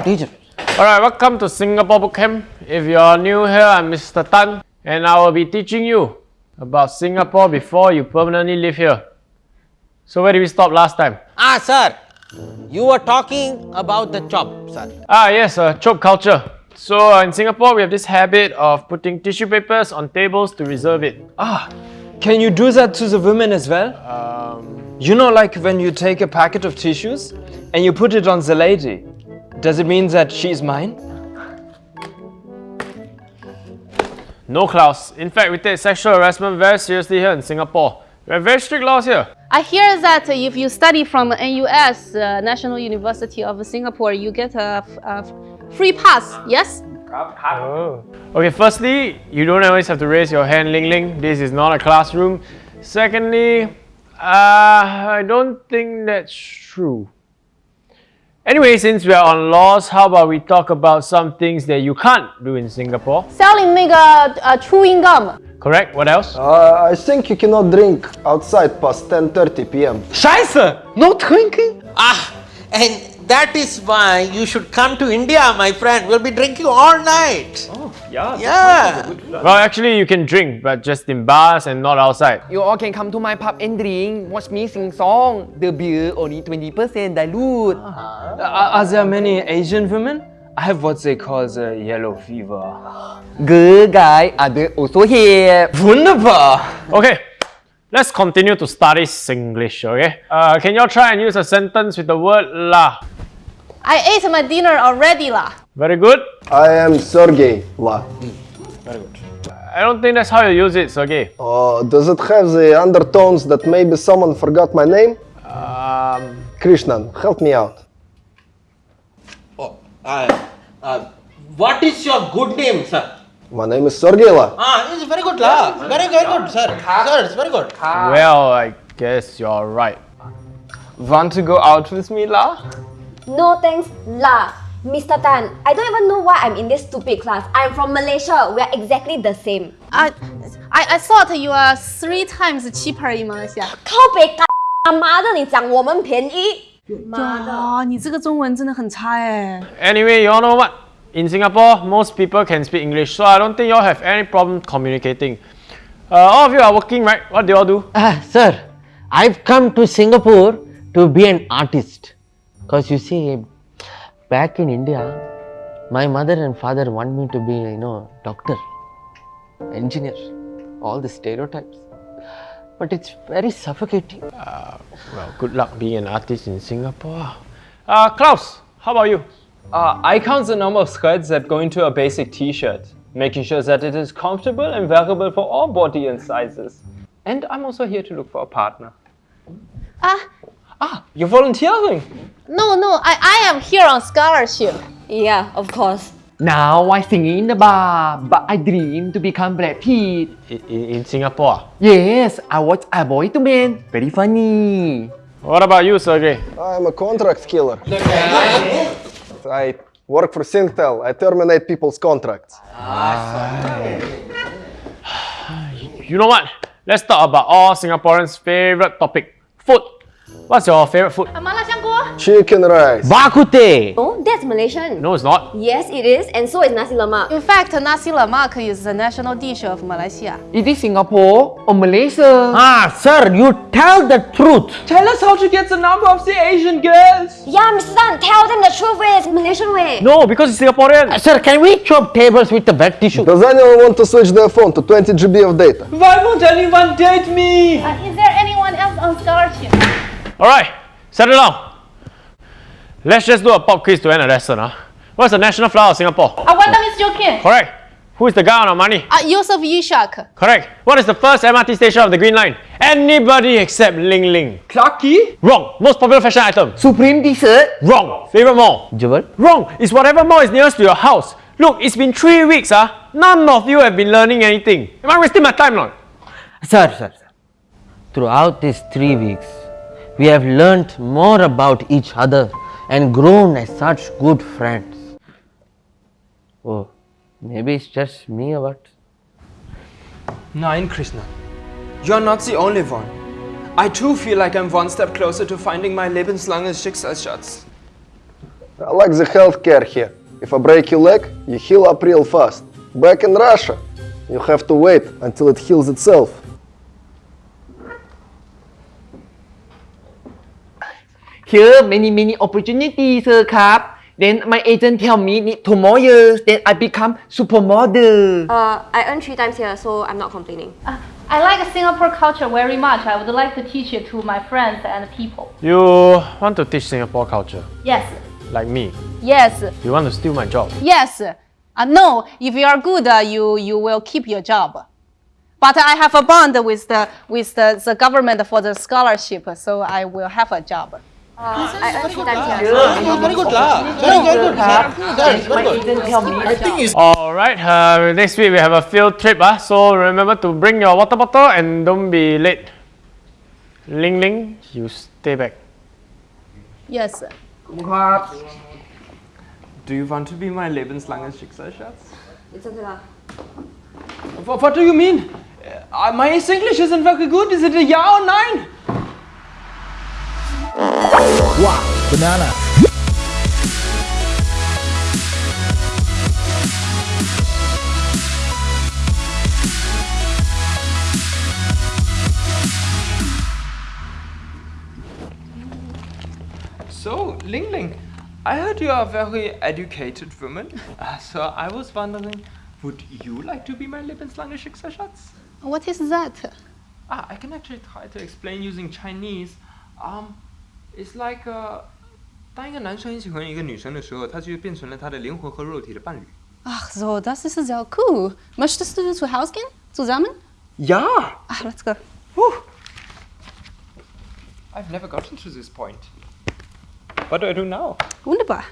teacher. Alright, welcome to Singapore Boot Camp. If you're new here, I'm Mr. Tan and I will be teaching you about Singapore before you permanently live here. So where did we stop last time? Ah, sir. You were talking about the chop, sir. Ah yes, uh, chop culture. So uh, in Singapore, we have this habit of putting tissue papers on tables to reserve it. Ah, can you do that to the women as well? Um, You know, like when you take a packet of tissues and you put it on the lady. Does it mean that she's mine? no, Klaus. In fact, we take sexual harassment very seriously here in Singapore. We have very strict laws here. I hear that if you study from NUS, uh, National University of Singapore, you get a, f- a f- free pass, yes? Okay, firstly, you don't always have to raise your hand, Ling Ling. This is not a classroom. Secondly, uh, I don't think that's true. Anyway, since we are on laws, how about we talk about some things that you can't do in Singapore? Selling 那个呃 chewing gum， Correct? What else? Uh, I think you cannot drink outside past 10:30 p.m. Scheiße! No drinking? Ah, and that is why you should come to India, my friend. We'll be drinking all night. Oh, yeah. Yeah. Well, actually, you can drink, but just in bars and not outside. You all can come to my pub and drink, watch me sing song. The beer only 20% dilute. Uh, are there many Asian women? I have what they call the yellow fever. Good guy, other also here. Wunderbar! Okay, let's continue to study Singlish, okay? Uh, can y'all try and use a sentence with the word la? I ate my dinner already 啦。Very good. I am Sergey La. Very good. I don't think that's how you use it, Sergey. Uh, does it have the undertones that maybe someone forgot my name? Um, Krishnan, help me out. Oh, uh, uh, what is your good name, sir? My name is Sergey La. Ah, it's very good, lah. Very, very good, sir. Sir, it's very good. well, I guess you're right. Want to go out with me, La? No thanks lah. Mr. Tan, I don't even know why I'm in this stupid class. I'm from Malaysia. We are exactly the same. I, I I thought you are three times cheaper in Malaysia。靠北干妈的，你讲我们便宜？妈的！哇，你这个中文真的很差哎。 Anyway, you all know what? In Singapore, most people can speak English, so I don't think y'all have any problem communicating. Uh, all of you are working, right? What do y'all do? Ah, sir, I've come to Singapore to be an artist. Because you see, back in India, my mother and father want me to be, you know, doctor, engineer, all the stereotypes. But it's very suffocating. Well, good luck being an artist in Singapore. Uh, Klaus, how about you? Uh, I count the number of skirts that go into a basic t-shirt, making sure that it is comfortable and wearable for all body and sizes. And I'm also here to look for a partner. 啊 Ah, you're volunteering!，No No, I I am here on scholarship。Yeah, of course. Now I sing in the bar, but I dream to become Brad Pitt. In, in, in Singapore. Yes, I watch A Boy to Man. Very funny. What about you, Sergey? I'm a contract killer. I work for Singtel. I terminate people's contracts. Ah. You know what? Let's talk about all Singaporeans' favorite topic food. What's your favourite food? A. Chicken rice. Bak kut teh. Oh, that's Malaysian. No, it's not. Yes, it is, and so is nasi lemak. In fact, nasi lemak is the national dish of Malaysia. Is Singapore or Malaysia? Ah, sir, you tell the truth. Tell us how to get the number of the Asian girls. Yeah, Mr. Tan, tell them the truth way, it's Malaysian way. No, because it's Singaporean. Uh, sir, can we chop tables with the wet tissue? Does anyone want to switch their phone to 20 GB of data? Why won't anyone date me? Uh, is there anyone else on scholarship? Alright, settle down. Let's just do a pop quiz to end the lesson. Huh? What's the national flower of Singapore? I wonder Miss Joaquim. Correct. Who is the guy on our money? Uh, Yusuf Ishak. Correct. What is the first MRT station of the Green Line? Anybody except Ling Ling. Clarke Quay? Wrong. Most popular fashion item. Supreme dessert. Wrong. Favorite mall. Jewel? Wrong. It's whatever mall is nearest to your house. Look, it's been three weeks. Huh? None of you have been learning anything. Am I wasting my time now? Sir, sir, sir. Throughout these three weeks, we have learnt more about each other and grown as such good friends. Oh, maybe it's just me or what? Nein, Krishna. You're not the only one. I too feel like I'm one step closer to finding my lebenslanges Schicksalsschatz. I like the healthcare here. If I break your leg, you heal up real fast. Back in Russia, you have to wait until it heals itself. Here many many opportunities sir ครับ Then my agent tell me need two more years then I become supermodel Uh, I earn three times here, so I'm not complaining. Uh, I like Singapore culture very much. I would like to teach it to my friends and people. You want to teach Singapore culture, Yes, like me. yes, You want to steal my job. yes. Uh, no, if you are good, uh, you you will keep your job. But I have a bond with the with the, the government for the scholarship, so I will have a job. Good. Very, good Alright, uh, next week we have a field trip, uh, so remember to bring your water bottle and don't be late. Ling Ling, you stay back. Yes, sir. Do you want to be my Lebenslanges Schicksalsschatz? What, what do you mean? Uh, my English isn't very good. Is it a yeah or nine? Banana. So, Ling Ling, I heard you are a very educated woman. Uh, so I was wondering, would you like to be my lebenslange Schicksalsschatz? What is that? Ah, I can actually try to explain using Chinese. Um, it's like uh, 当一个男生很喜欢一个女生的时候，他就变成了他的灵魂和肉体的伴侣。 Ach so, das ist sehr cool. Möchtest du zu Hause gehen? Zusammen? Ja! Ach, let's go. I've never gotten to this point. What do I do now? Wunderbar.